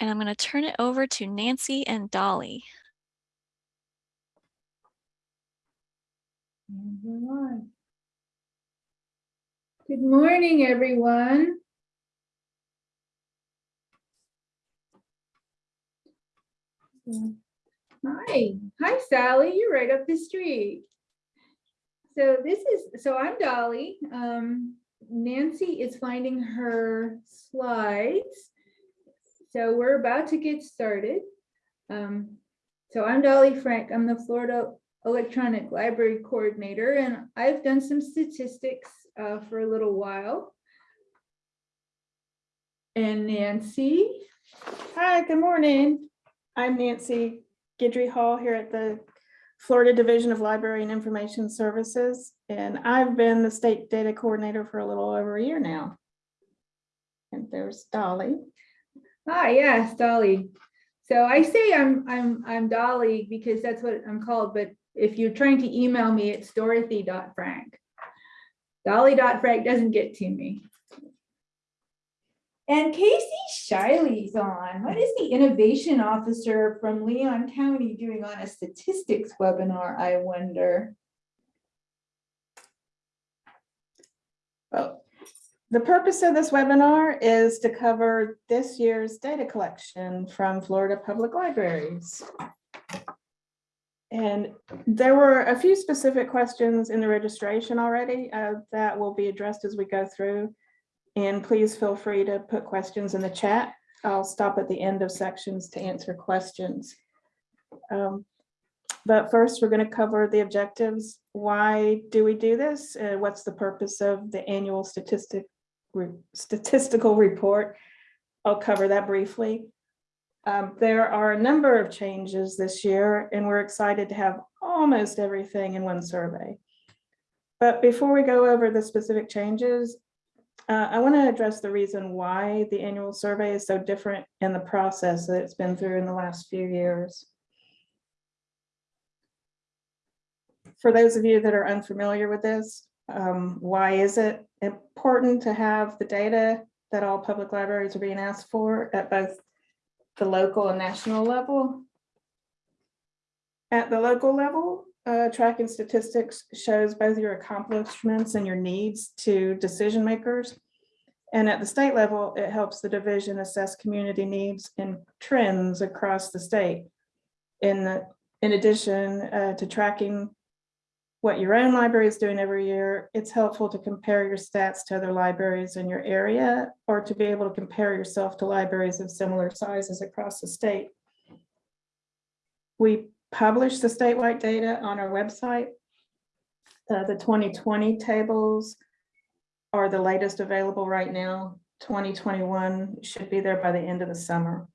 And I'm going to turn it over to Nancy and Dolly. Good morning, everyone. Hi, hi Sally, you're right up the street. So this is, so I'm Dolly. Um, Nancy is finding her slides. So we're about to get started. Um, so I'm Dolly Frank. I'm the Florida electronic library coordinator, and I've done some statistics uh, for a little while. And Nancy, Hi, good morning. I'm Nancy Guidry Hall here at the Florida Division of Library and Information Services, and I've been the state data coordinator for a little over a year now. And there's Dolly. Hi, yes, Dolly. So I say I'm I'm I'm Dolly because that's what I'm called, but if you're trying to email me, it's dorothy.frank. Dolly.frank doesn't get to me. And Casey Shiley's on. What is the innovation officer from Leon County doing on a statistics webinar, I wonder? Well, the purpose of this webinar is to cover this year's data collection from Florida Public Libraries. And there were a few specific questions in the registration already uh, that will be addressed as we go through. And please feel free to put questions in the chat. I'll stop at the end of sections to answer questions. Um, But first, we're going to cover the objectives. Why do we do this? Uh, What's the purpose of the annual statistic, statistical report? I'll cover that briefly. Um, There are a number of changes this year, and we're excited to have almost everything in one survey. But before we go over the specific changes, uh, I want to address the reason why the annual survey is so different in the process that it's been through in the last few years. For those of you that are unfamiliar with this, um, why is it important to have the data that all public libraries are being asked for at both the local and national level? At the local level, uh, tracking statistics shows both your accomplishments and your needs to decision makers. And at the state level, it helps the division assess community needs and trends across the state. In, the- in addition uh, to tracking what your own library is doing every year, it's helpful to compare your stats to other libraries in your area or to be able to compare yourself to libraries of similar sizes across the state. We publish the statewide data on our website. Uh, the 2020 tables are the latest available right now. 2021 should be there by the end of the summer.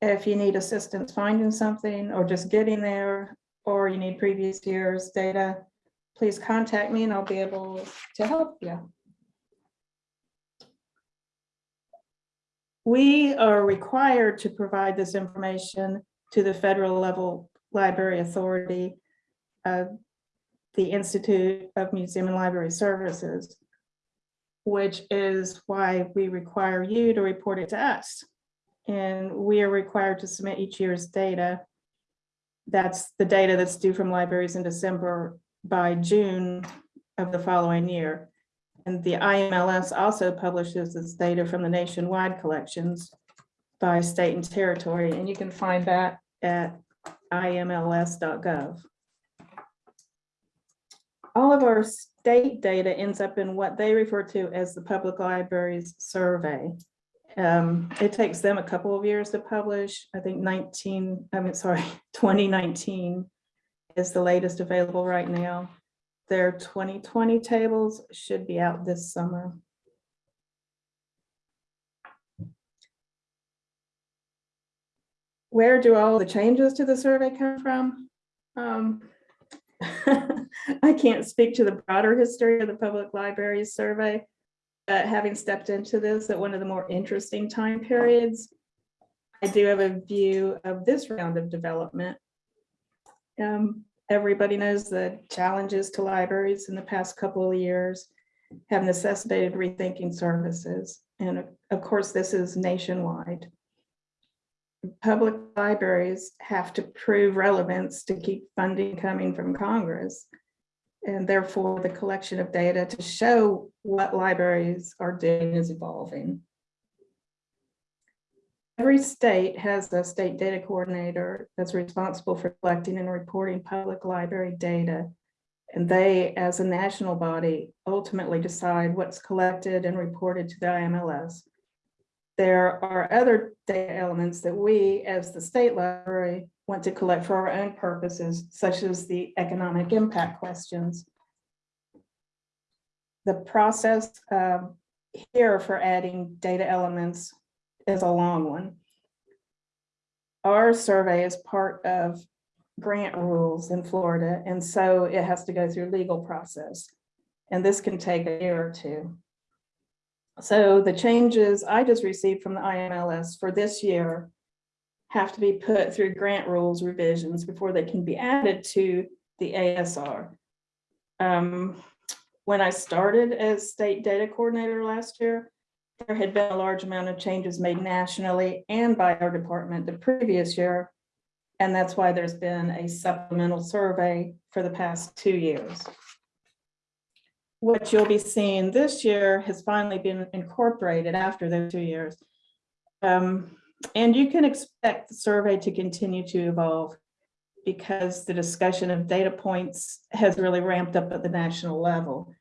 If you need assistance finding something or just getting there, or you need previous year's data, please contact me and I'll be able to help you. We are required to provide this information to the federal level library authority, uh, the Institute of Museum and Library Services, which is why we require you to report it to us. And we are required to submit each year's data. That's the data that's due from libraries in December by June of the following year. And the IMLS also publishes this data from the nationwide collections by state and territory, and you can find that at imls.gov. All of our state data ends up in what they refer to as the Public Libraries Survey. Um, it takes them a couple of years to publish. I think 19, I mean, sorry, 2019 is the latest available right now. Their 2020 tables should be out this summer. Where do all the changes to the survey come from? Um, I can't speak to the broader history of the public libraries survey. But having stepped into this at one of the more interesting time periods, I do have a view of this round of development. Um, everybody knows the challenges to libraries in the past couple of years have necessitated rethinking services. And of- of course, this is nationwide. public libraries have to prove relevance to keep funding coming from Congress. And therefore, the collection of data to show what libraries are doing is evolving. Every state has a state data coordinator that's responsible for collecting and reporting public library data. And they, as a national body, ultimately decide what's collected and reported to the IMLS. There are other data elements that we, as the state library, want to collect for our own purposes, such as the economic impact questions. The process um, here for adding data elements is a long one. Our survey is part of grant rules in Florida, and so it has to go through legal process. And this can take a year or two. So the changes I just received from the IMLS for this year have to be put through grant rules revisions before they can be added to the ASR. Um, When I started as state data coordinator last year, there had been a large amount of changes made nationally and by our department the previous year. And that's why there's been a supplemental survey for the past two years. What you'll be seeing this year has finally been incorporated after those two years. Um, and you can expect the survey to continue to evolve because the discussion of data points has really ramped up at the national level.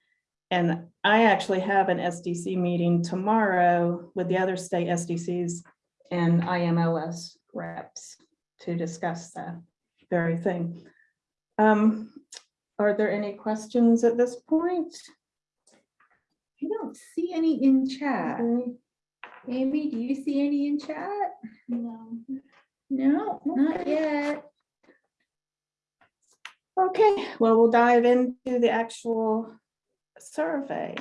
And I actually have an SDC meeting tomorrow with the other state SDCs and IMLS reps to discuss that very thing. Um, are there any questions at this point? I don't see any in chat. Any? Amy, do you see any in chat? No. No, not yet. Okay, well, we'll dive into the actual survey.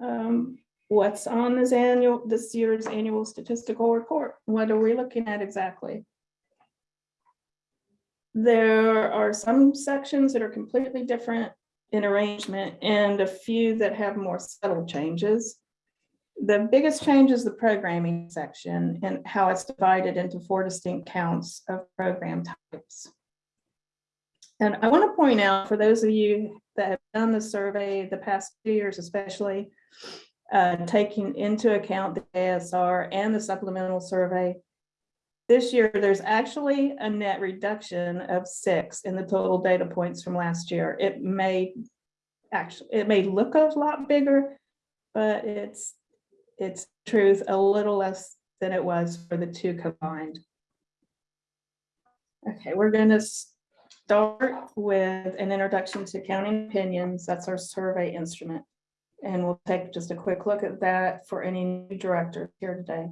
Um, What's on this annual, this year's annual statistical report? What are we looking at exactly? There are some sections that are completely different in arrangement and a few that have more subtle changes. The biggest change is the programming section and how it's divided into four distinct counts of program types. And I want to point out for those of you that have done the survey the past two years especially, uh, taking into account the ASR and the supplemental survey, this year, there's actually a net reduction of six in the total data points from last year. It may actually, it may look a lot bigger, but it's, it's truth a little less than it was for the two combined. Okay, we're gonna start with an introduction to counting opinions. That's our survey instrument. And we'll take just a quick look at that for any new directors here today.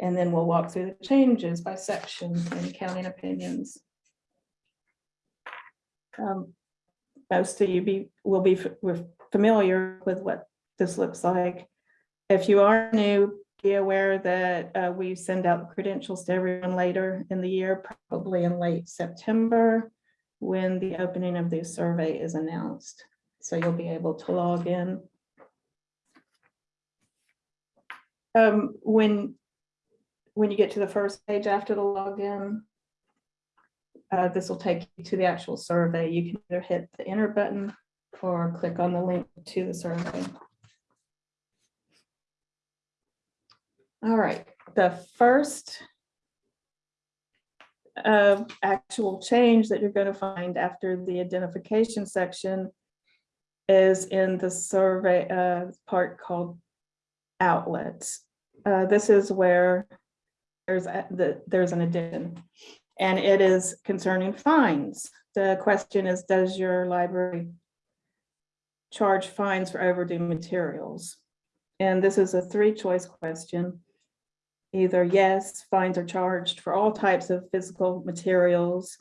And then we'll walk through the changes by section in counting opinions. Um, Most of you be, will be familiar with what this looks like. If you are new, be aware that uh, we send out credentials to everyone later in the year, probably in late September, when the opening of the survey is announced. So you'll be able to log in. Um, when when you get to the first page after the login, uh, this will take you to the actual survey. You can either hit the enter button or click on the link to the survey. All right, the first uh, actual change that you're going to find after the identification section is in the survey uh, part called outlets. Uh, This is where there's, a- the, there's an addition. And it is concerning fines. The question is, does your library charge fines for overdue materials? And this is a three-choice question. Either yes, fines are charged for all types of physical materials.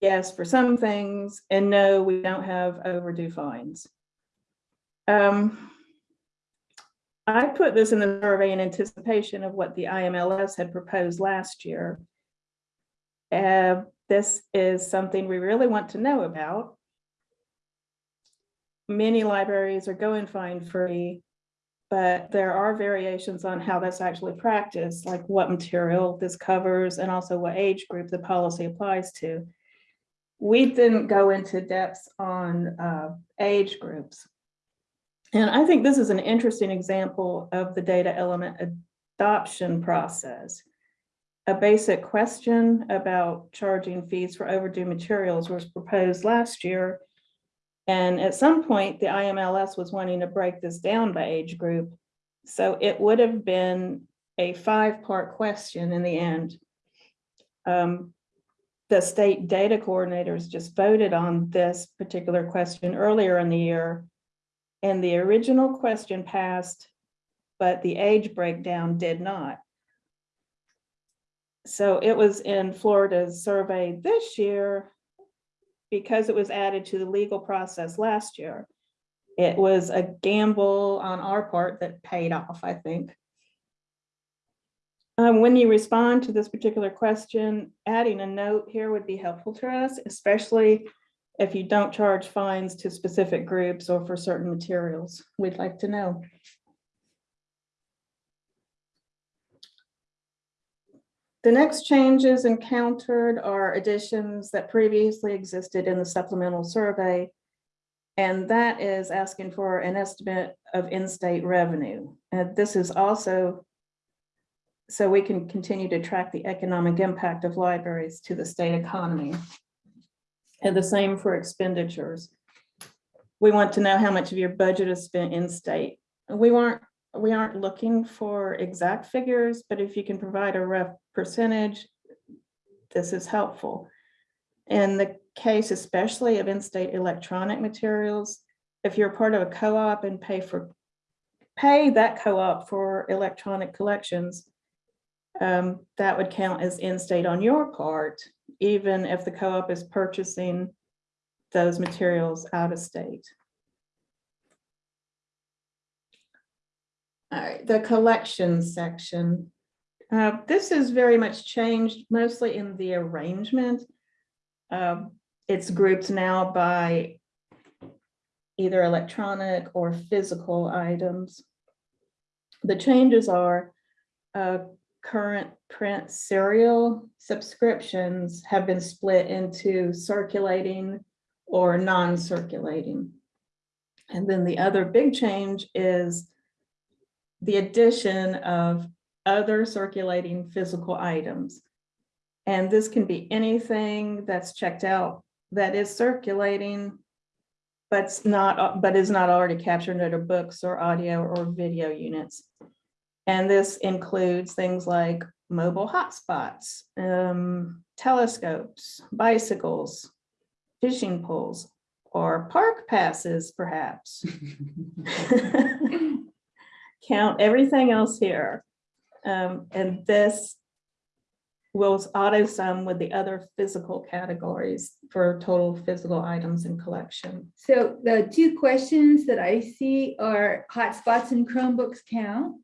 Yes, for some things, and no, we don't have overdue fines. Um, I put this in the survey in anticipation of what the IMLS had proposed last year. Uh, this is something we really want to know about. Many libraries are going fine free. But there are variations on how that's actually practiced, like what material this covers and also what age group the policy applies to. We didn't go into depths on uh, age groups. And I think this is an interesting example of the data element adoption process. A basic question about charging fees for overdue materials was proposed last year. And at some point, the IMLS was wanting to break this down by age group. So it would have been a five-part question in the end. Um, The state data coordinators just voted on this particular question earlier in the year. And the original question passed, but the age breakdown did not. So it was in Florida's survey this year because it was added to the legal process last year. It was a gamble on our part that paid off, I think. Um, when you respond to this particular question, adding a note here would be helpful to us, especially if you don't charge fines to specific groups or for certain materials. We'd like to know. The next changes encountered are additions that previously existed in the supplemental survey. And that is asking for an estimate of in-state revenue. And this is also so we can continue to track the economic impact of libraries to the state economy. And the same for expenditures. We want to know how much of your budget is spent in-state. We weren't we aren't looking for exact figures, but if you can provide a rough percentage, this is helpful. In the case especially of in-state electronic materials, if you're part of a co-op and pay for, pay that co-op for electronic collections, um, that would count as in-state on your part, even if the co-op is purchasing those materials out of state. Right, the collections section. Uh, This is very much changed, mostly in the arrangement. Um, It's grouped now by either electronic or physical items. The changes are uh, current print serial subscriptions have been split into circulating or non-circulating. And then the other big change is the addition of other circulating physical items. And this can be anything that's checked out that is circulating, but's not, but is not already captured under books or audio or video units. And this includes things like mobile hotspots, um, telescopes, bicycles, fishing poles, or park passes, perhaps. Count everything else here. Um, and this will auto sum with the other physical categories for total physical items in collection. So the two questions that I see are hotspots and Chromebooks count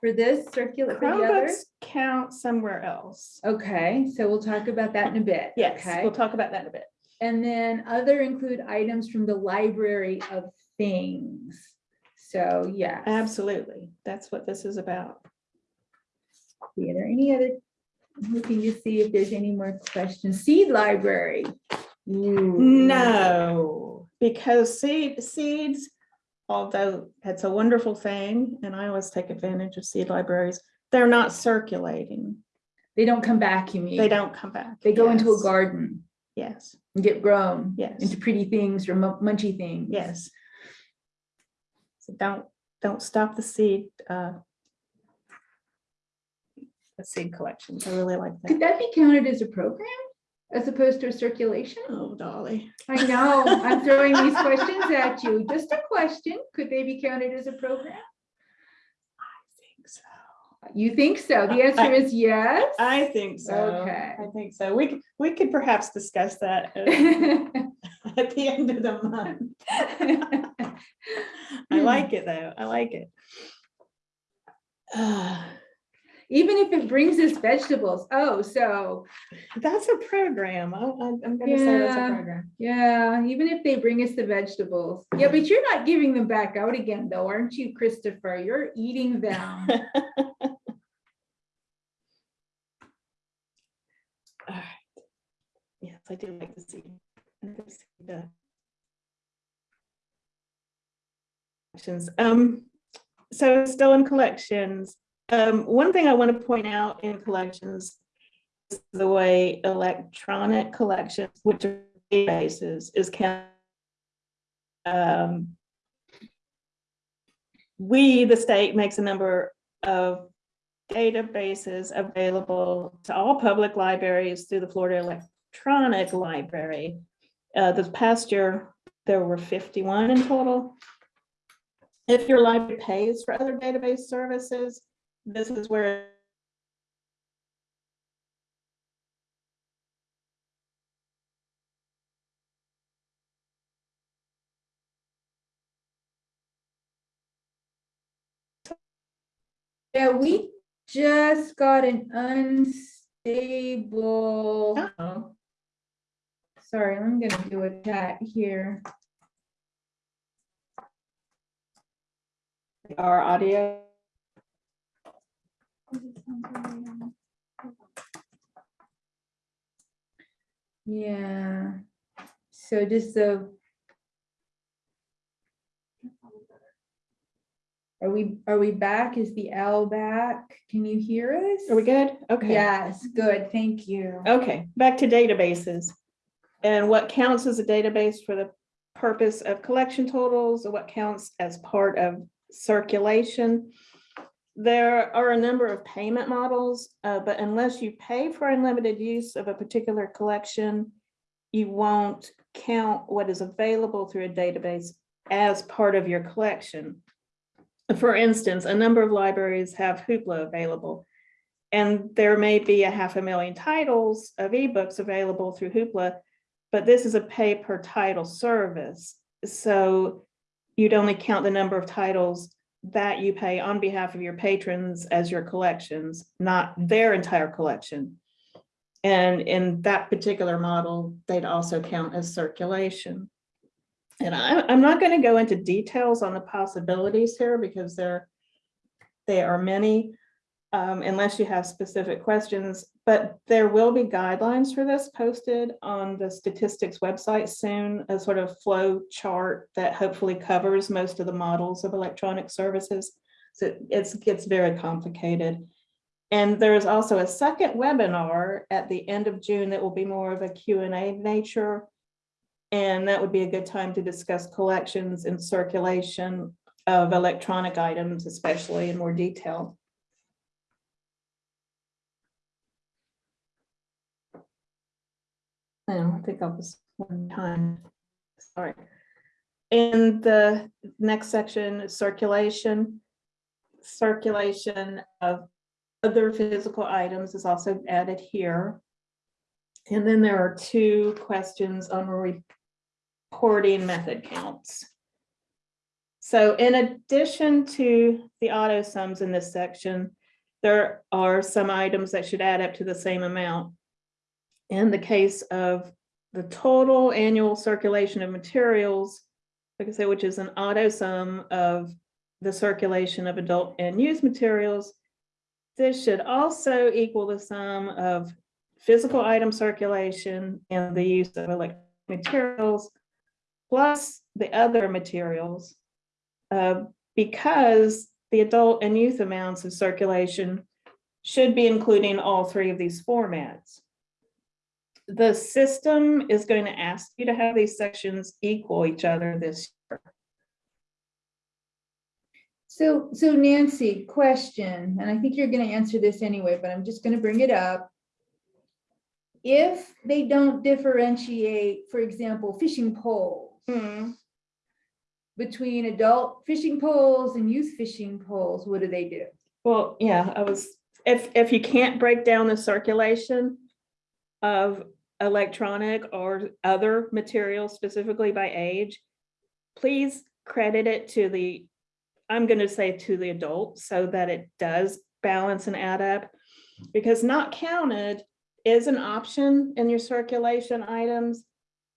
for this circular, for? Chromebooks count somewhere else. Okay, so we'll talk about that in a bit. Yes, Okay, we'll talk about that in a bit. and then other include items from the library of things. So, yeah. Absolutely. That's what this is about. Are there any other, I'm looking to see if there's any more questions. Seed library. Ooh. No, because seed, seeds, although it's a wonderful thing, and I always take advantage of seed libraries, they're not circulating. They don't come back, you mean? They don't come back. They go into a garden Yes, and get grown yes, into pretty things or munchy things. yes. So don't, don't stop the seed, uh, the seed collections. I really like that. Could that. that be counted as a program as opposed to a circulation? Oh, Dolly. I know, I'm throwing these questions at you. Just a question. Could they be counted as a program? I. You think so? The answer is yes. I think so. Okay. I think so. We could, we could perhaps discuss that uh, at the end of the month. I like it though. I like it. Ah, even if it brings us vegetables. Oh, so, That's a program. I- I- I'm gonna say that's a Yeah. program. yeah, even if they bring us the vegetables. Yeah, but you're not giving them back out again though, aren't you, Christopher? You're eating them. All right. Yes, I do like to see. The Collections, um, so still in collections, um, one thing I want to point out in collections is the way electronic collections, which are databases, is. Um, we, the state, makes a number of databases available to all public libraries through the Florida Electronic Library. Uh, this past year, there were fifty-one in total. If your library pays for other database services, this is where Yeah, we just got an unstable. Uh-oh. Sorry, I'm gonna do a chat here. our audio. Yeah, so just the. Are we, are we back? Is the L back? Can you hear us? Are we good? Okay. Yes, good, thank you. Okay, back to databases. And what counts as a database for the purpose of collection totals, or what counts as part of circulation. There are a number of payment models, uh, but unless you pay for unlimited use of a particular collection, you won't count what is available through a database as part of your collection. For instance, a number of libraries have Hoopla available. And there may be a half a million titles of ebooks available through Hoopla, but this is a pay per title service. So you'd only count the number of titles that you pay on behalf of your patrons as your collections, not their entire collection. And in that particular model, they'd also count as circulation. And I, I'm not going to go into details on the possibilities here because there, there are many um, unless you have specific questions, but there will be guidelines for this posted on the statistics website soon, a sort of flow chart that hopefully covers most of the models of electronic services. So it's, gets very complicated. And there is also a second webinar at the end of June that will be more of a Q and A nature. And that would be a good time to discuss collections and circulation of electronic items, especially in more detail. I think I was one time, sorry. In the next section, circulation. Circulation of other physical items is also added here. And then there are two questions on reporting method counts. So in addition to the auto sums in this section, there are some items that should add up to the same amount in the case of the total annual circulation of materials, like I said, which is an auto sum of the circulation of adult and youth materials, this should also equal the sum of physical item circulation and the use of electronic materials plus the other materials. uh, because the adult and youth amounts of circulation should be including all three of these formats the system is going to ask you to have these sections equal each other this year. So, so Nancy, question, and I think you're gonna answer this anyway, but I'm just gonna bring it up. If they don't differentiate, for example, fishing poles hmm. between adult fishing poles and youth fishing poles, what do they do? Well, yeah, I was, if, if you can't break down the circulation of electronic or other materials specifically by age, please credit it to the, I'm going to say to the adult so that it does balance and add up. Because not counted is an option in your circulation items.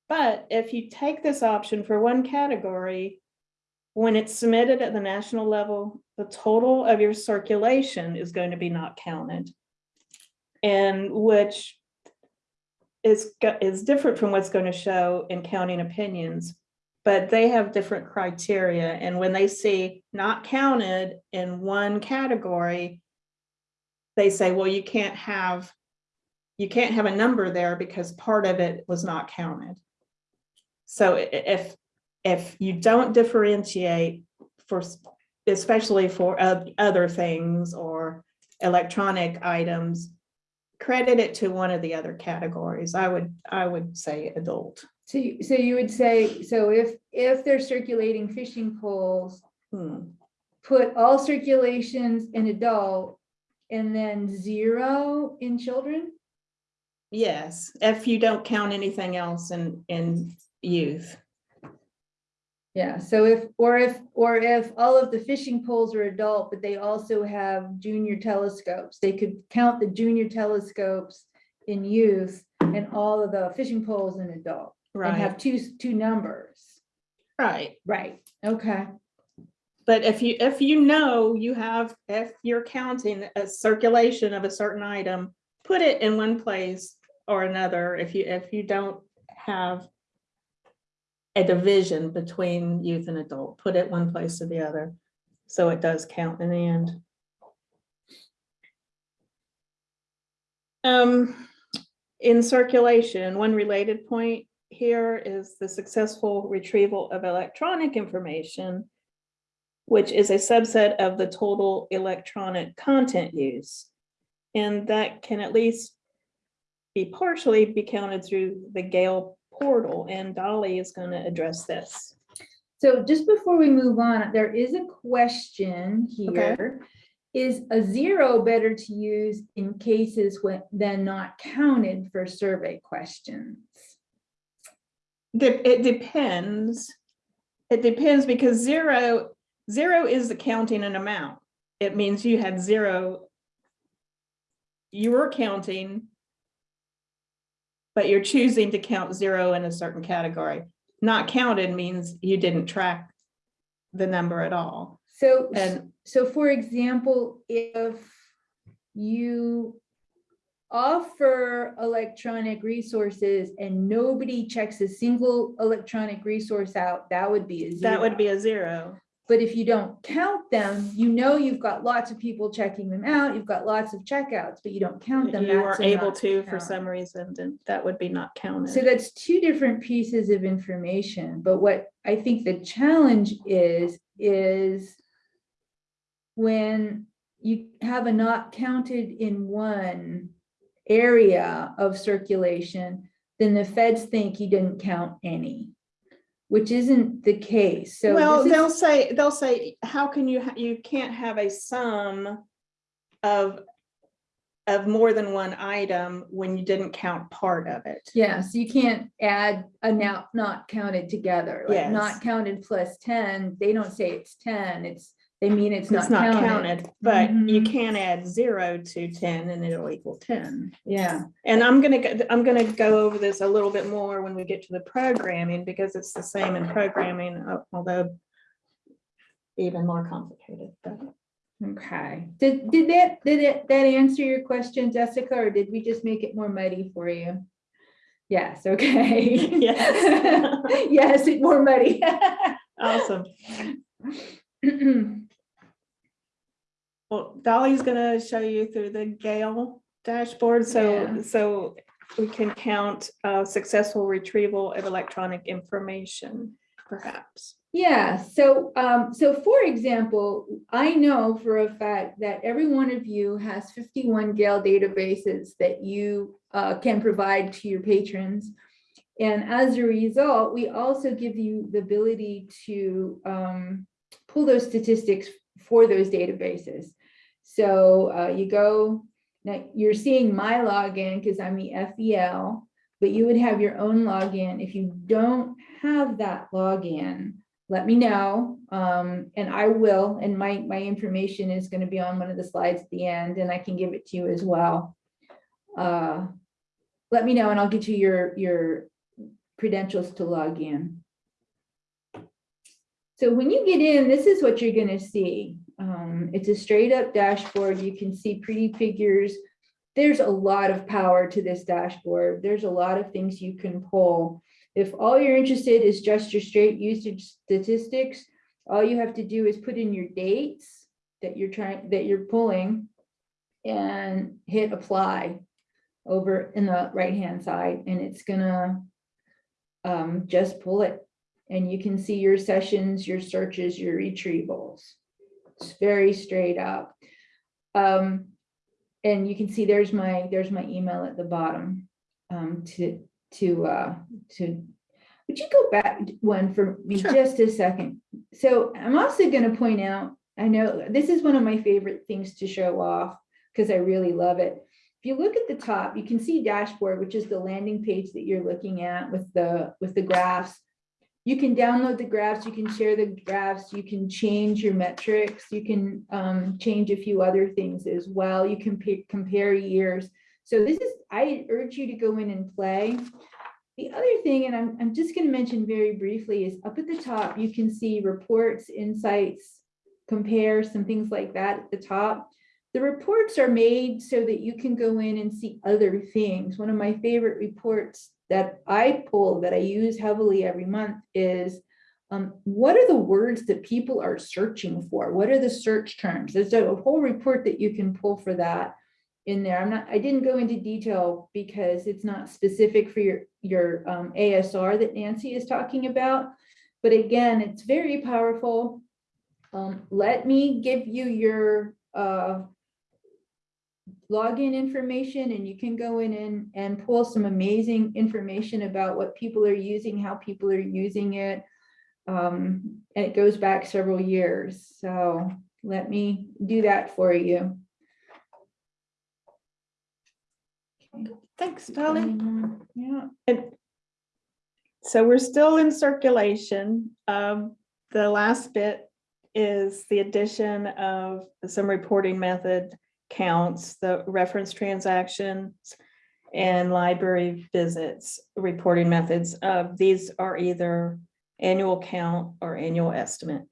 But if you take this option for one category, when it's submitted at the national level, the total of your circulation is going to be not counted. And which is, is different from what's going to show in counting opinions. But they have different criteria, and when they see not counted in one category, they say, well, you can't have, you can't have a number there because part of it was not counted. So if, if you don't differentiate for, especially for other things or electronic items, credit it to one of the other categories. I would, I would say adult. So, you- so you would say, so if, if they're circulating fishing poles, Hmm. put all circulations in adult and then zero in children? Yes, if you don't count anything else in, in youth. Yeah, so if, or if, or if all of the fishing poles are adult, but they also have junior telescopes, they could count the junior telescopes in youth and all of the fishing poles in adult and Right, have two, two numbers. right. Right, okay, But if you, if you know you have, if you're counting a circulation of a certain item, put it in one place or another. If you, if you don't have a division between youth and adult, put it one place or the other. So it does count in the end. Um, in circulation, one related point here is the successful retrieval of electronic information which is a subset of the total electronic content use. And that can at least be partially be counted through the Gale portal, and Dolly is going to address this. so just before we move on, there is a question Okay. here. Is a zero better to use in cases when, than not counted for survey questions? De- It depends. It depends because zero, zero is the counting an amount. It means you had zero. You were counting. But you're choosing to count zero in a certain category. Not counted means you didn't track the number at all. So, And so for example, if you offer electronic resources and nobody checks a single electronic resource out, that would be a zero. that would be a zero. But if you don't count them, you know you've got lots of people checking them out, you've got lots of checkouts, but you don't count them. You weren't able to for some reason, then that would be not counted. So that's two different pieces of information, but what I think the challenge is, is when you have a not counted in one area of circulation, then the feds think you didn't count any, which isn't the case. So Well, is- they'll say, they'll say, how can you, you can't have a sum of, of more than one item when you didn't count part of it. Yeah, so you can't add a now not counted together, like Yes. not counted plus ten, they don't say it's ten, it's, they mean it's It's not not counted. counted, but you Mhm. can add zero to ten and it'll equal ten. Yeah, And I'm gonna, go- I'm gonna go over this a little bit more when we get to the programming, because it's the same in programming, uh, although even more complicated, but. okay. Did, did that, did it, that answer your question, Jessica, or did we just make it more muddy for you? Yes, okay. Yes. Yes, it more muddy. Awesome. Well, Dolly's gonna show you through the Gale dashboard, so, Yeah. so we can count uh, successful retrieval of electronic information, perhaps. Yeah, so, um, so for example, I know for a fact that every one of you has fifty-one Gale databases that you, uh, can provide to your patrons. And as a result, we also give you the ability to, um, pull those statistics for those databases. So, uh, you go, now you're seeing my login because I'm the FEL, but you would have your own login. If you don't have that login, let me know. Um, and I will, and my, my information is gonna be on one of the slides at the end, and I can give it to you as well. Uh, Let me know and I'll get you your, your credentials to log in. So when you get in, this is what you're gonna see. Um, it's a straight up dashboard. You can see pretty figures. There's a lot of power to this dashboard. There's a lot of things you can pull. If all you're interested is just your straight usage statistics, all you have to do is put in your dates that you're trying, that you're pulling and hit apply over in the right-hand side, and it's gonna um, just pull it. And you can see your sessions, your searches, your retrievals. It's very straight up. Um, and you can see there's my, there's my email at the bottom. Um, to, to, uh, to, would you go back one for me Sure. just a second? So I'm also gonna point out, I know this is one of my favorite things to show off because I really love it. If you look at the top, you can see dashboard, which is the landing page that you're looking at with the, with the graphs. You can download the graphs, you can share the graphs, you can change your metrics, you can um, change a few other things as well. You can compare years. So this is, I urge you to go in and play. The other thing, and I'm, I'm just gonna mention very briefly, is up at the top, you can see reports, insights, compare, some things like that at the top. The reports are made so that you can go in and see other things. One of my favorite reports that I pull, that I use heavily every month is um, what are the words that people are searching for? What are the search terms? There's a whole report that you can pull for that in there. I'm not, I didn't go into detail because it's not specific for your, your um, ASR that Nancy is talking about. But again, it's very powerful. Um, let me give you your uh, login information and you can go in and, and pull some amazing information about what people are using, how people are using it. Um, and it goes back several years. So let me do that for you. Okay, Thanks, Dolly. Yeah, And so we're still in circulation. Um, the last bit is the addition of some reporting method counts, the reference transactions and library visits, reporting methods. Uh, these are either annual count or annual estimate.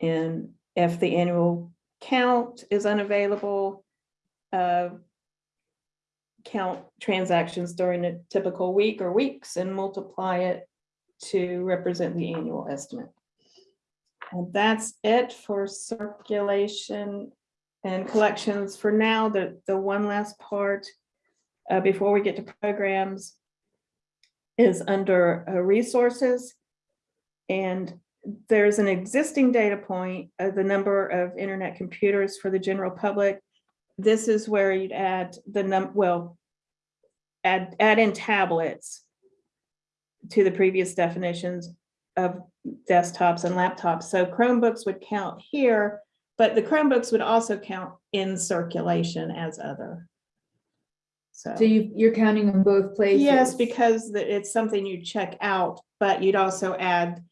And if the annual count is unavailable, uh, count transactions during a typical week or weeks and multiply it to represent the annual estimate. And that's it for circulation and collections for now. The, the one last part uh, before we get to programs is under uh, resources. And there's an existing data point of the number of internet computers for the general public this is where you'd add the num, well, add, add in tablets to the previous definitions of desktops and laptops. So Chromebooks would count here, but the Chromebooks would also count in circulation as other. So, so you, you're counting them both places. yes, because it's something you check out, but you'd also add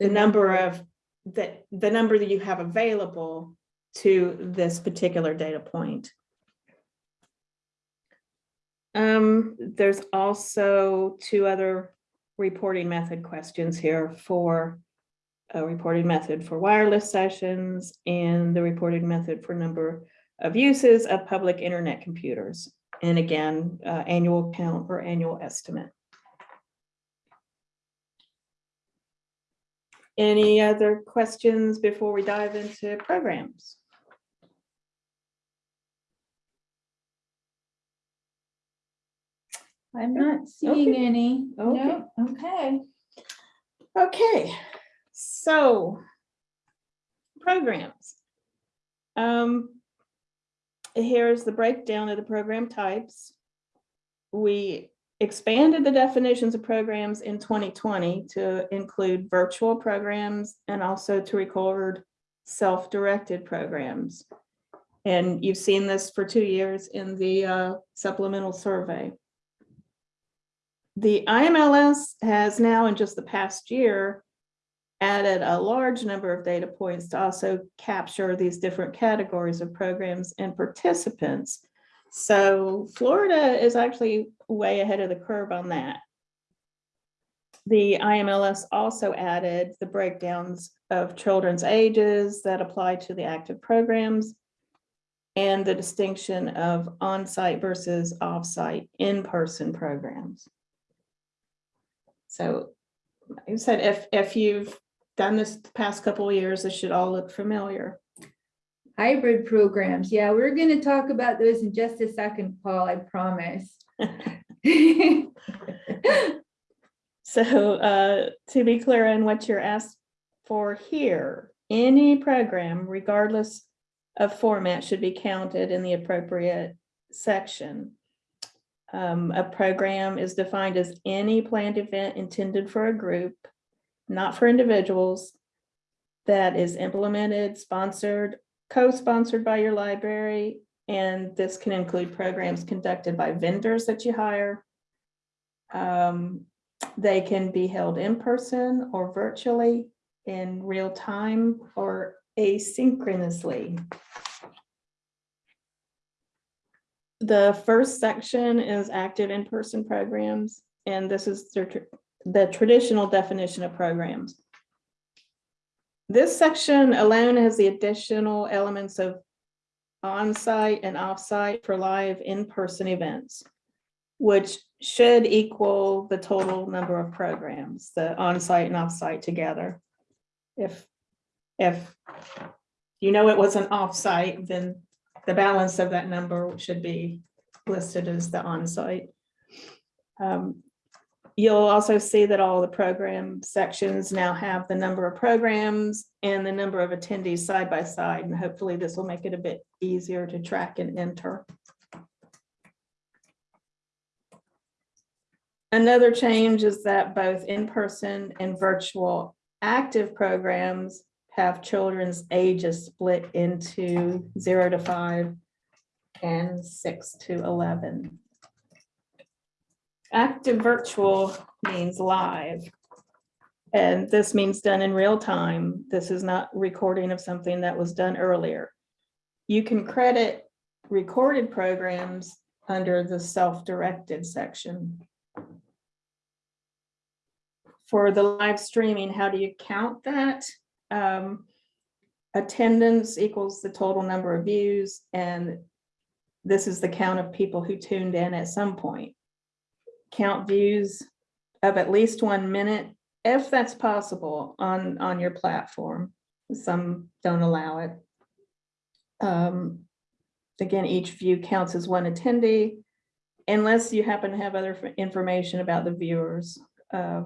the number of, the, the number that you have available to this particular data point. Um, there's also two other reporting method questions here for a reporting method for wireless sessions and the reporting method for number of uses of public internet computers. And again, uh, annual count or annual estimate. Any other questions before we dive into programs? I'm not seeing Okay. any. Okay. No, okay. Okay, so programs. Um, here's the breakdown of the program types. We expanded the definitions of programs in 2020 to include virtual programs and also to record self-directed programs. And you've seen this for two years in the uh, supplemental survey. The IMLS has now, in just the past year, added a large number of data points to also capture these different categories of programs and participants. So Florida is actually way ahead of the curve on that. The IMLS also added the breakdowns of children's ages that apply to the active programs and the distinction of on-site versus off-site in-person programs. So I said, if, if you've done this the past couple of years, this should all look familiar. Hybrid programs. Yeah, we're gonna talk about those in just a second, Paul, I promise. So uh, to be clear on what you're asked for here, any program regardless of format should be counted in the appropriate section. Um, A program is defined as any planned event intended for a group, not for individuals, that is implemented, sponsored, co-sponsored by your library, and this can include programs conducted by vendors that you hire. Um, They can be held in person or virtually in real time or asynchronously. The first section is active in-person programs, and this is the traditional definition of programs. This section alone has the additional elements of on-site and off-site for live in-person events, which should equal the total number of programs, the on-site and off-site together. If, if you know it was an off-site, then the balance of that number should be listed as the on-site. Um, You'll also see that all the program sections now have the number of programs and the number of attendees side by side, and hopefully this will make it a bit easier to track and enter. Another change is that both in-person and virtual active programs have children's ages split into zero to five and six to eleven. Active virtual means live. And this means done in real time. This is not recording of something that was done earlier. You can credit recorded programs under the self-directed section. For the live streaming, how do you count that? Um, Attendance equals the total number of views, and this is the count of people who tuned in at some point count views of at least one minute, if that's possible on, on your platform. Some don't allow it. Um, Again, each view counts as one attendee, unless you happen to have other information about the viewers. uh,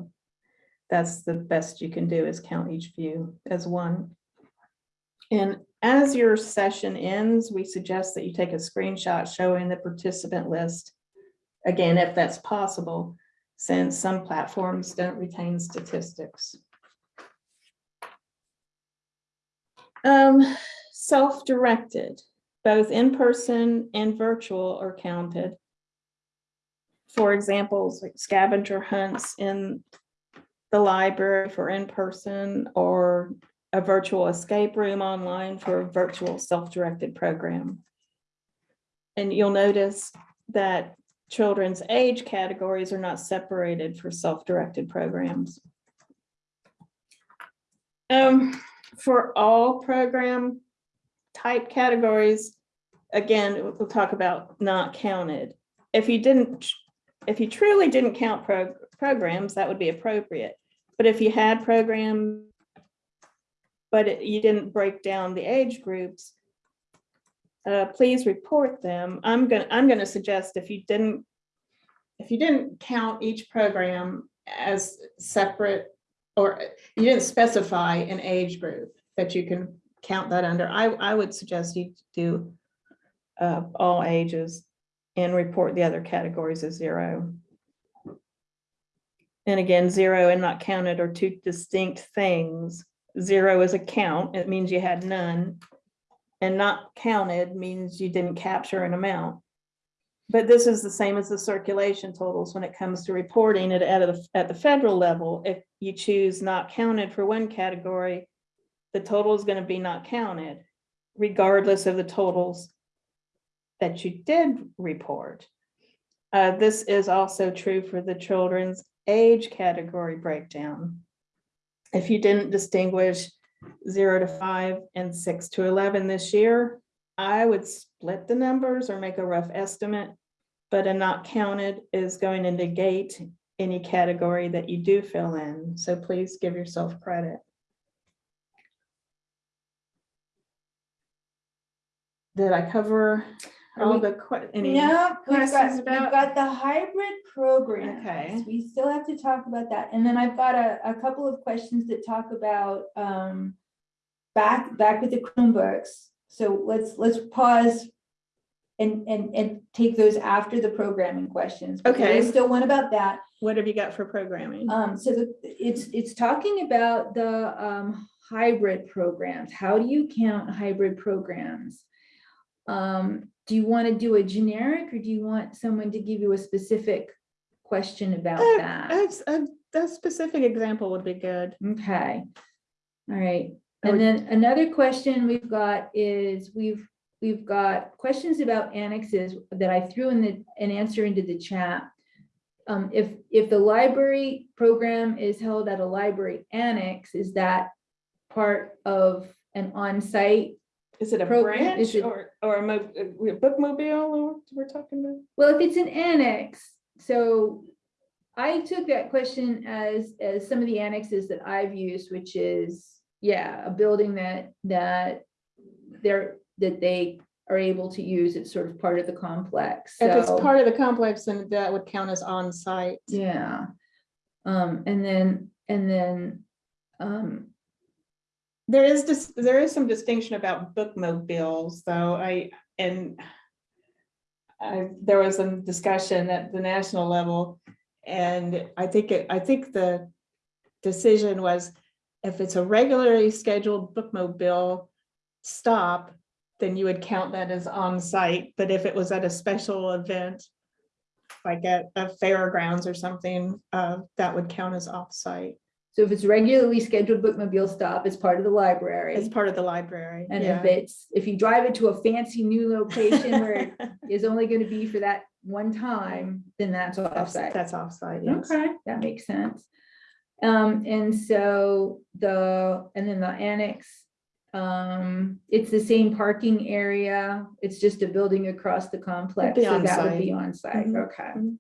That's the best you can do is count each view as one. And as your session ends, we suggest that you take a screenshot showing the participant list Again, if that's possible, since some platforms don't retain statistics. Um, self-directed, both in-person and virtual are counted. For examples, like scavenger hunts in the library for in-person or a virtual escape room online for a virtual self-directed program. And you'll notice that children's age categories are not separated for self-directed programs. Um, for all program type categories, again, we'll talk about not counted. If you didn't, if you truly didn't count pro- programs, that would be appropriate. But if you had programs, but it- you didn't break down the age groups, uh, please report them. I'm gonna, I'm gonna suggest if you didn't, if you didn't count each program as separate, or you didn't specify an age group that you can count that under, I, I would suggest you do uh, all ages and report the other categories as zero. And again, zero and not counted are two distinct things. Zero is a count. It means you had none. And not counted means you didn't capture an amount. But this is the same as the circulation totals when it comes to reporting it at, a- at the federal level. If you choose not counted for one category, the total is gonna be not counted regardless of the totals that you did report. Uh, this is also true for the children's age category breakdown. If you didn't distinguish zero to five and six to eleven this year, I would split the numbers or make a rough estimate. But a not counted is going to negate any category that you do fill in, so please give yourself credit. Did I cover all the que- any? No, we've got, questions we've got the hybrid programs. Okay. We still have to talk about that. And then I've got a, a couple of questions that talk about, um, back, back with the Chromebooks. So let's, let's pause and, and, and take those after the programming questions. but there is Okay. Still one about that. What have you got for programming? Um, so the, it's, it's talking about the, um, hybrid programs. How do you count hybrid programs? Um, do you want to do a generic or do you want someone to give you a specific question about Uh, that? A, a specific example would be good. Okay. All right. And then another question we've got is, we've, we've got questions about annexes that I threw in the, an answer into the chat. Um, if, if the library program is held at a library annex, is that part of an on-site? Is it a Program- branch is it- or, or a mo- a bookmobile or we're talking about? Well, if it's an annex, so I took that question as, as some of the annexes that I've used, which is, yeah, a building that, that they're, that they are able to use. It's sort of part of the complex. If it's So, part of the complex, then that would count as on-site. Yeah. Um, and then, and then, um, There is this, there is some distinction about bookmobiles, though, I, and I, there was some discussion at the national level, and I think, it I think the decision was if it's a regularly scheduled bookmobile stop, then you would count that as on-site, but if it was at a special event, like at a fairgrounds or something, uh, that would count as off-site. So if it's regularly scheduled bookmobile stop, it's part of the library. It's part of the library. And yeah. if it's, if you drive it to a fancy new location where it is only gonna be for that one time, then that's That's, offsite. that's offsite, yes. Okay, that makes sense. Um, and so the, and then the annex, um, it's the same parking area. It's just a building across the complex, so that would be on site, Mhm, okay. mhm.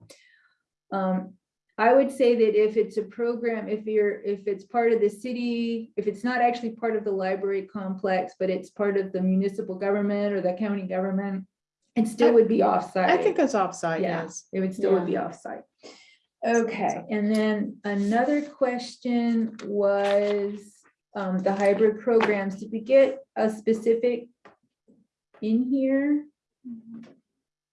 Um, I would say that if it's a program, if you're, if it's part of the city, if it's not actually part of the library complex, but it's part of the municipal government or the county government, it still would be offsite. I think that's offsite, Yeah. yes. It would still would be offsite. Okay, and then another question was um, the hybrid programs. Did we get a specific in here?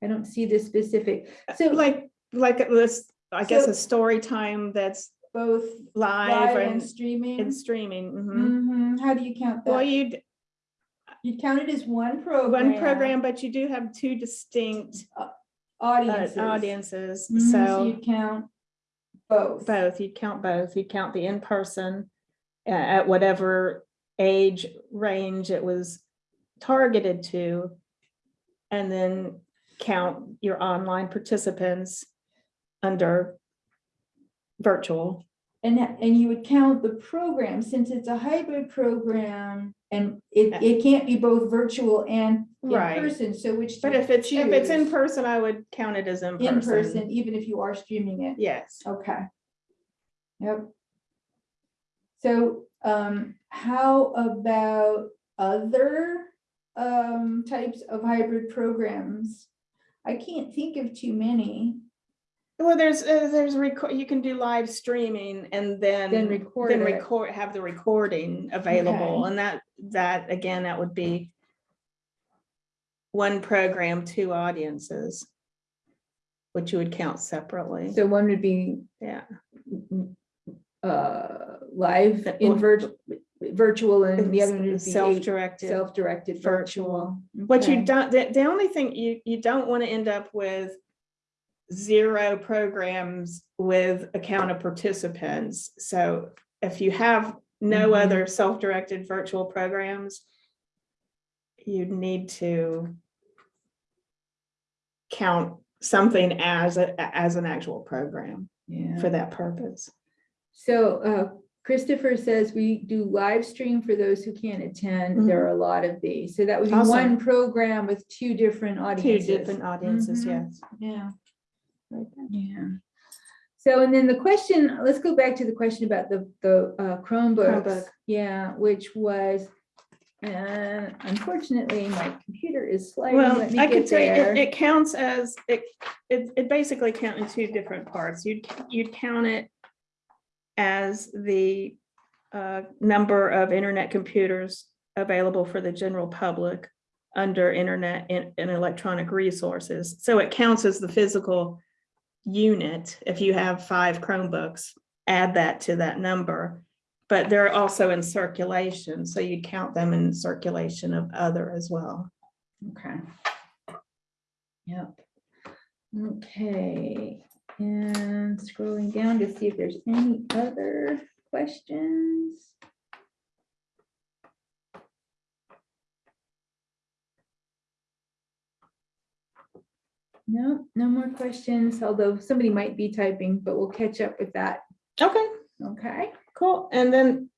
I don't see the specific. So like Like, like this, I guess So- a story time that's both live live and and, streaming. and streaming. mhm. Mhm, How do you count that? Well, that? you, You count it as one program. one program, but you do have two distinct uh, Audiences. audiences, Mhm, So you count both. both, you'd count both, you'd count the in-person uh, at whatever age range it was targeted to. And then count your online participants under virtual. And, and you would count the program, since it's a hybrid program, and it, it can't be both virtual and in Right. person, so which. But if it's, if it's in person, I would count it as in In person. person, even if you are streaming it, Yes. okay. Yep. So, um, how about other, um, types of hybrid programs? I can't think of too many, Well, there's, uh, there's record, you can do live streaming and then. then record Then it. record, have the recording available Okay. and that, that, again, that would be. One program, two audiences. Which you would count separately, So one would be yeah. uh, live in virtual, virtual and the other would be Self-directed. self-directed virtual. What you don't, the, the only thing you, you don't want to end up with zero programs with a count of participants. So if you have no Mhm. other self-directed virtual programs, you need to count something as a, as an actual program Yeah. for that purpose. So uh, Christopher says we do live stream for those who can't attend. There are a lot of these. So that would be Awesome. one program with two different audiences. Two different audiences, Mhm. yes. Yeah. Yeah. So and then the question, let's go back to the question about the, the uh, Chromebooks. Chromebook. Yeah, which was, uh, unfortunately, my computer is sliding. Well, Let me I could say it, it counts as, it, it, it basically count in two different parts. You'd, you'd count it as the uh, number of internet computers available for the general public under internet and, and electronic resources. So it counts as the physical unit. If you have five Chromebooks, add that to that number. But they're also in circulation, so you'd count them in circulation of other as well. Okay. Yep. Okay, and scrolling down to see if there's any other questions. No, no more questions, although somebody might be typing, but we'll catch up with that. Okay. Okay, Cool. And then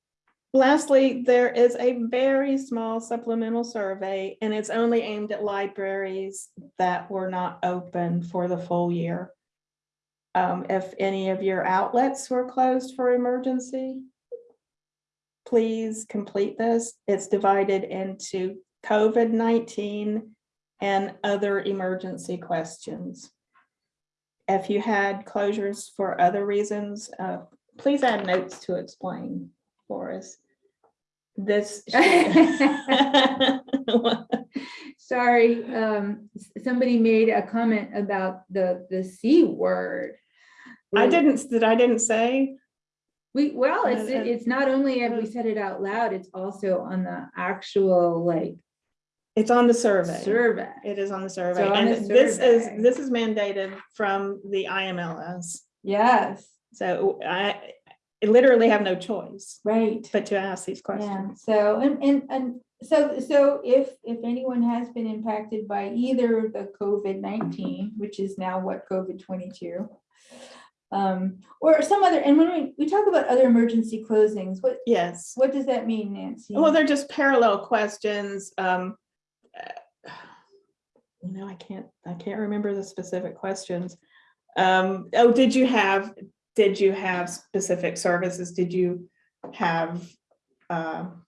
lastly, there is a very small supplemental survey and it's only aimed at libraries that were not open for the full year. Um, if any of your outlets were closed for emergency, please complete this. It's divided into COVID-19 and other emergency questions. If you had closures for other reasons, uh, please add notes to explain for us. This. sorry, um, somebody made a comment about the, the C word. I didn't, that I didn't say, We, well, it's, Uh, uh, it's not only have we uh, said it out loud, it's also on the actual like it's on the survey. survey. It is on the survey. So on the And this is, this is mandated from the IMLS. Yes, So I literally have no choice right. but to ask these questions. Yeah, so, and, and, and so, so if, if anyone has been impacted by either the COVID nineteen, which is now what, COVID twenty-two? Um, or some other, and when we, we talk about other emergency closings, what, Yes. what does that mean, Nancy? Well, they're just parallel questions. Um, You know, I can't, I can't remember the specific questions. Um, oh, did you have, did you have specific services? Did you have um,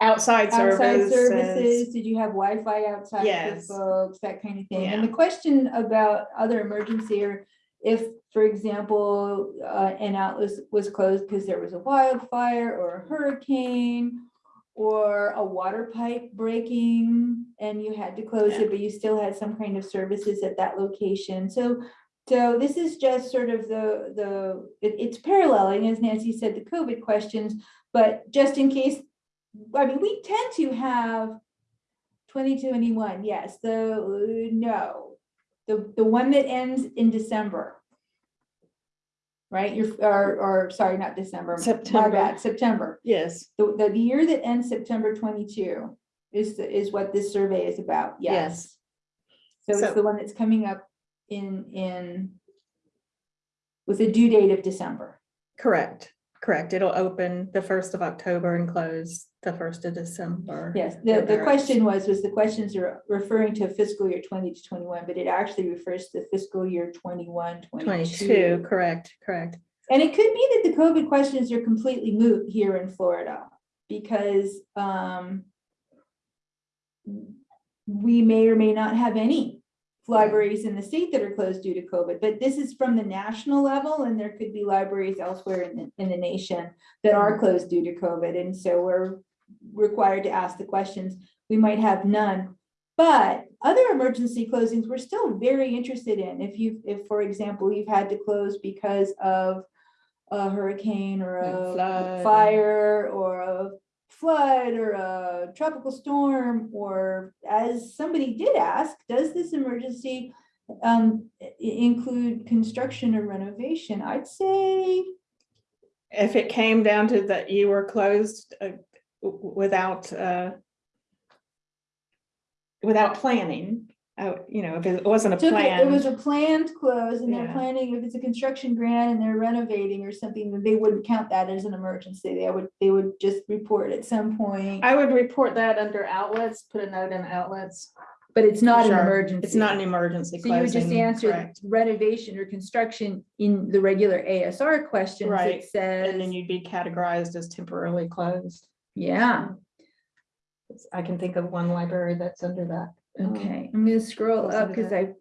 outside Outside services? services, did you have Wi-Fi outside Yes. folks, that kind of thing? And Yeah. the question about other emergency or if, for example, uh, an outlet was- was closed because there was a wildfire or a hurricane or a water pipe breaking and you had to close it, but you still had some kind of services at that location. So, so this is just sort of the, the, it- it's paralleling, as Nancy said, the COVID questions, but just in case I mean, we tend to have twenty twenty-one, yes, the, no, the, the one that ends in December. Right, you're, or, or, sorry, not December. my September. bad, September. Yes, The, the year that ends September twenty-two is, the- is what this survey is about, yes. Yes. So So- it's the one that's coming up in, in with a due date of December. correct, correct. It'll open the first of October and close the first of December. Yes, the, the question was, was the questions are referring to fiscal year twenty to twenty-one, but it actually refers to fiscal year 21, 22. Twenty-two, correct, correct. And it could be that the COVID questions are completely moot here in Florida, because, um, we may or may not have any libraries in the state that are closed due to COVID, but this is from the national level, and there could be libraries elsewhere in the, in the nation that are mm-hmm. closed due to COVID, and so we're required to ask the questions. We might have none. But other emergency closings, we're still very interested in. If you, if, for example, you've had to close because of a hurricane or A a fire or a flood or a tropical storm, or as somebody did ask, does this emergency um, include construction or renovation? I'd say, If it came down to that you were closed uh, without uh, without planning, uh, you know, if it wasn't a took it, it was a planned close and they're Yeah. planning, if it's a construction grant and they're renovating or something, then they wouldn't count that as an emergency. They would, they would just report at some point, I would report that under outlets, put a note in outlets. but it's not an Sure. emergency. It's not an emergency So you would just closing, answer correct. renovation or construction in the regular ASR questions. Right. It says, And then you'd be categorized as temporarily closed. yeah, I can think of one library that's under that. Um, okay, I'm gonna scroll up because that. I've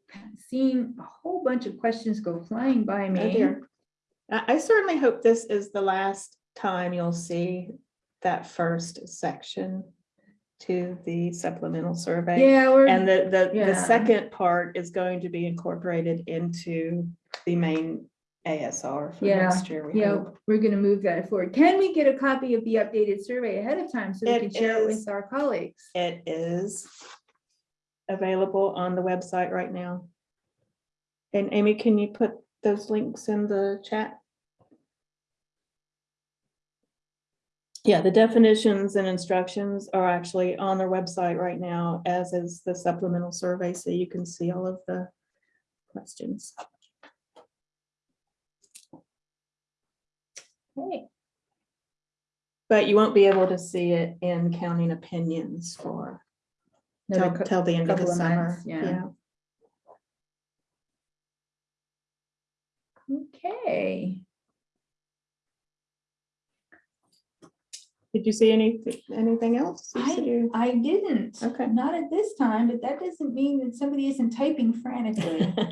seen a whole bunch of questions go flying by Oh me. dear. I, I certainly hope this is the last time you'll see that first section to the supplemental survey. Yeah, we're. And the, the, the Yeah. second part is going to be incorporated into the main ASR for Yeah, next year, we Yeah, hope. we're gonna move that forward. Can we get a copy of the updated survey ahead of time so we It can share it with our colleagues? It is available on the website right now. And Amy, can you put those links in the chat? Yeah, the definitions and instructions are actually on their website right now, as is the supplemental survey, so you can see all of the questions. Okay. But you won't be able to see it in counting opinions for till, another cou- till the end of the couple of summer. months, yeah. Okay, Did you see any, anything else? You said I, you- I didn't. Okay. Not at this time, but that doesn't mean that somebody isn't typing frantically.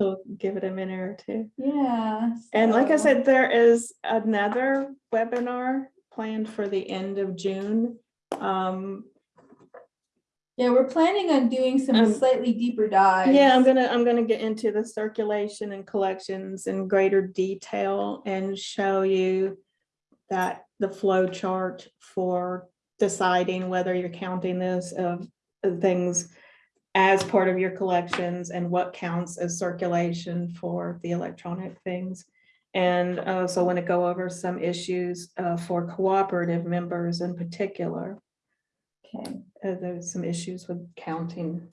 We'll give it a minute or two. Yeah. And like I so- said, there is another webinar planned for the end of June. Um, Yeah, we're planning on doing some Um, slightly deeper dives. yeah, I'm gonna, I'm gonna get into the circulation and collections in greater detail and show you that the flow chart for deciding whether you're counting this of things as part of your collections and what counts as circulation for the electronic things. And I also want to go over some issues uh, for cooperative members in particular. Okay, Uh, There's some issues with counting,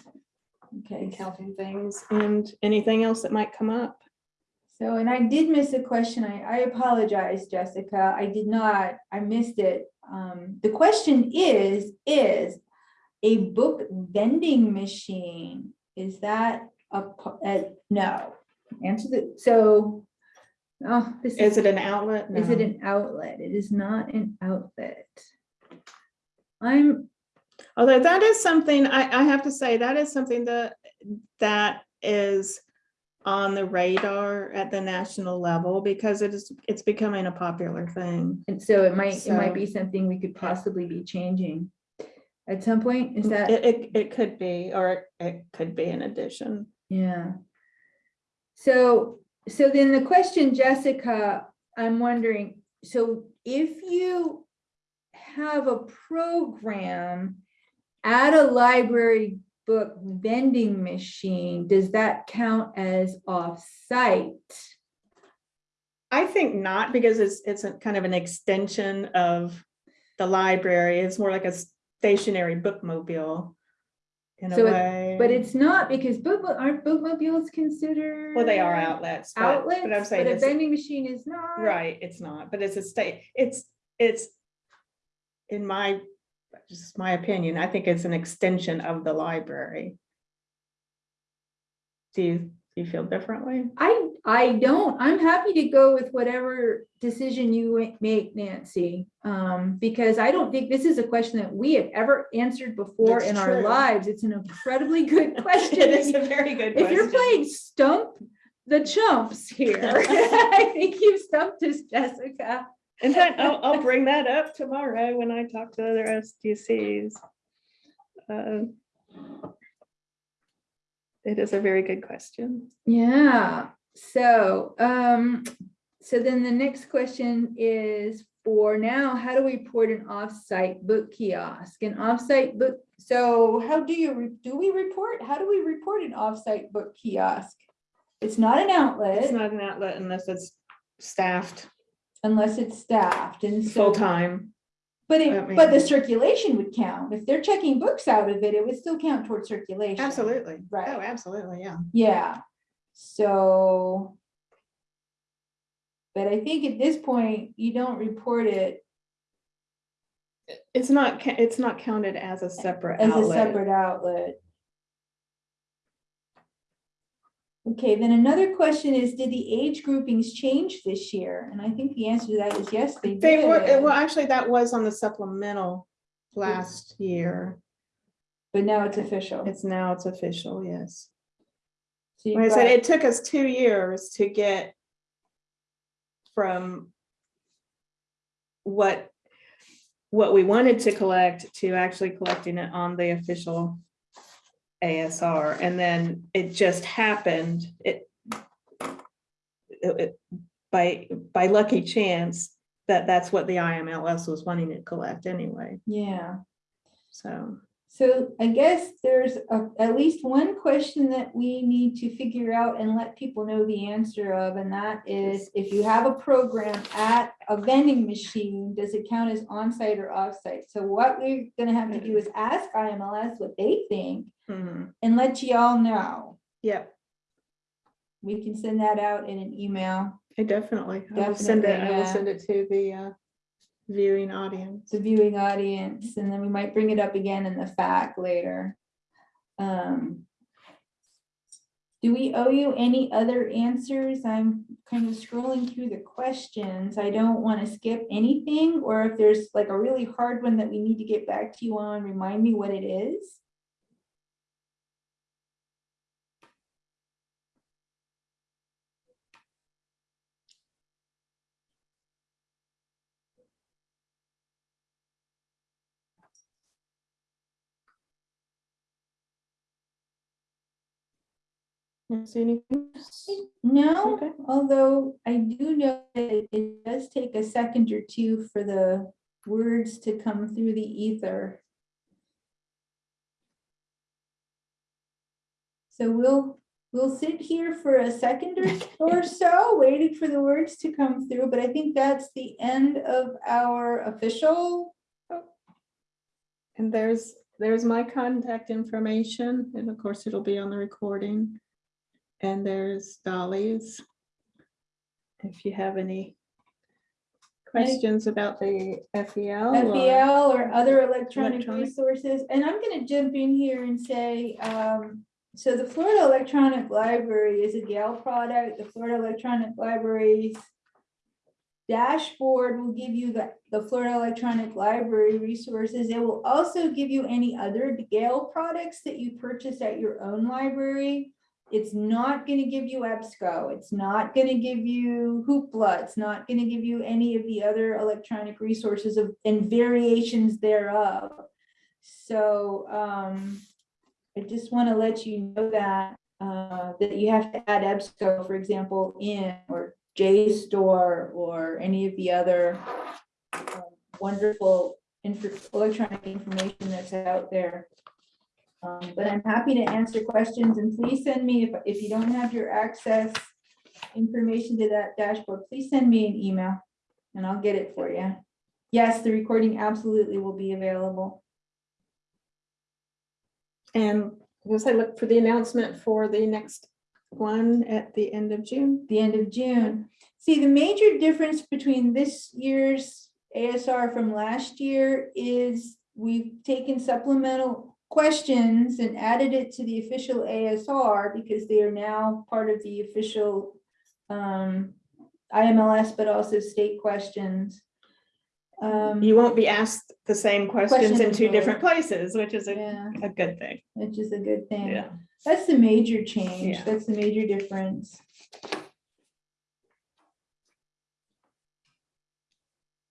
okay. counting things and anything else that might come up. So, and I did miss a question. I, I apologize, Jessica. I did not, I missed it. Um, the question is, is a book vending machine, is that a, uh, no? Answer the, so, oh, this Is is, it an outlet? is it No. an outlet? It is not an outlet. I'm, Although that is something, I, I have to say, that is something that, that is on the radar at the national level because it is, it's becoming a popular thing. and so it might, it might be something we could possibly be changing. At some point, is that? It, it, it could be, or it- it could be an addition. Yeah. So, so then the question, Jessica, I'm wondering, so if you have a program at a library book vending machine, does that count as off-site? I think not, because it's, it's a kind of an extension of the library. It's more like a stationary bookmobile in a So it- way. But it's not because book, aren't bookmobiles considered? Well, they are outlets. but- Outlets, But I'm but a vending machine is not. right, it's not, but it's a state, it's, it's in my, just my opinion, I think it's an extension of the library. Do you, do you feel differently? I, I don't, I'm happy to go with whatever decision you make, Nancy. Um, because I don't think this is a question that we have ever answered before That's in our lives. It's an incredibly good question. It is a very good If you're playing stump the chumps here, I think you've stumped us, Jessica. In fact, I'll, I'll bring that up tomorrow when I talk to other SDCs. Uh, It is a very good question. Yeah, so, um, so then the next question is for now, how do we report an off-site book kiosk? An off-site book, so how do you, re- do we report? How do we report an off-site book kiosk? It's not an outlet. It's not an outlet unless it's staffed unless it's staffed and so. full-time. But I it, but the circulation would count. If they're checking books out of it, it would still count towards circulation. Absolutely. Right. Oh, absolutely, yeah. Yeah, so. But I think at this point, you don't report it It's not, ca- it's not counted as a separate as a outlet. separate outlet. Okay, then another question is, did the age groupings change this year? And I think the answer to that is yes, they They were, well, actually, that was on the supplemental last year. But now it's official. It's now, it's official, yes. So Like I said, it took us two years to get from what, what we wanted to collect to actually collecting it on the official ASR, and then it just happened, it it- by, by lucky chance, that that's what the IMLS was wanting to collect anyway, Yeah. so. So I guess there's a- at least one question that we need to figure out and let people know the answer of, and that is if you have a program at a vending machine, does it count as on-site or off-site? So what we're gonna have to do is ask IMLS what they think mhm, and let you all know. Yep, We can send that out in an email, I definitely, definitely. I will send it, Definitely, I will send it to the uh, viewing audience. the viewing audience, and then we might bring it up again in the fact later. Um, Do we owe you any other answers? I'm kind of scrolling through the questions. I don't want to skip anything, or if there's like a really hard one that we need to get back to you on, remind me what it is. You See anything? No, Okay. although I do know that it- it does take a second or two for the words to come through the ether. So we'll, we'll sit here for a second or, or so, waiting for the words to come through, but I think that's the end of our official. And there's, there's my contact information, and of course it'll be on the recording. And there's Dolly's. If you have any questions about the FEL. or- or other electronic Electronic. resources. And I'm gonna jump in here and say, um, so the Florida Electronic Library is a Gale product. The Florida Electronic Library's dashboard will give you the, the Florida Electronic Library resources. It will also give you any other Gale products that you purchase at your own library. It's not gonna give you EBSCO. It's not gonna give you Hoopla. It's not gonna give you any of the other electronic resources of, and variations thereof. So, um, I just wanna let you know that, uh, that you have to add EBSCO, for example, in, or JSTOR, or any of the other um, wonderful electronic information that's out there. Um, But I'm happy to answer questions and please send me, if, if you don't have your access information to that dashboard, please send me an email and I'll get it for you. Yes, the recording absolutely will be available. And as I look for the announcement for the next one at the end of June. the end of June. See, the major difference between this year's ASR from last year is we've taken supplemental questions and added it to the official ASR because they are now part of the official um, IMLS, but also state questions. Um, You won't be asked the same questions in two different places, which is a, Yeah, a good thing. which is a good thing. Yeah. That's the major change. Yeah. That's the major difference.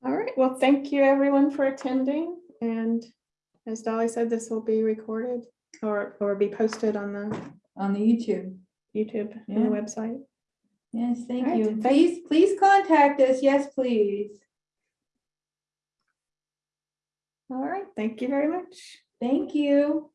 All right, well, thank you everyone for attending. And as Dolly said, this will be recorded or, or be posted on the on the YouTube. YouTube and the website. Yes, thank you. thank- Please, please contact us. Yes, please. All right, thank you very much. Thank you.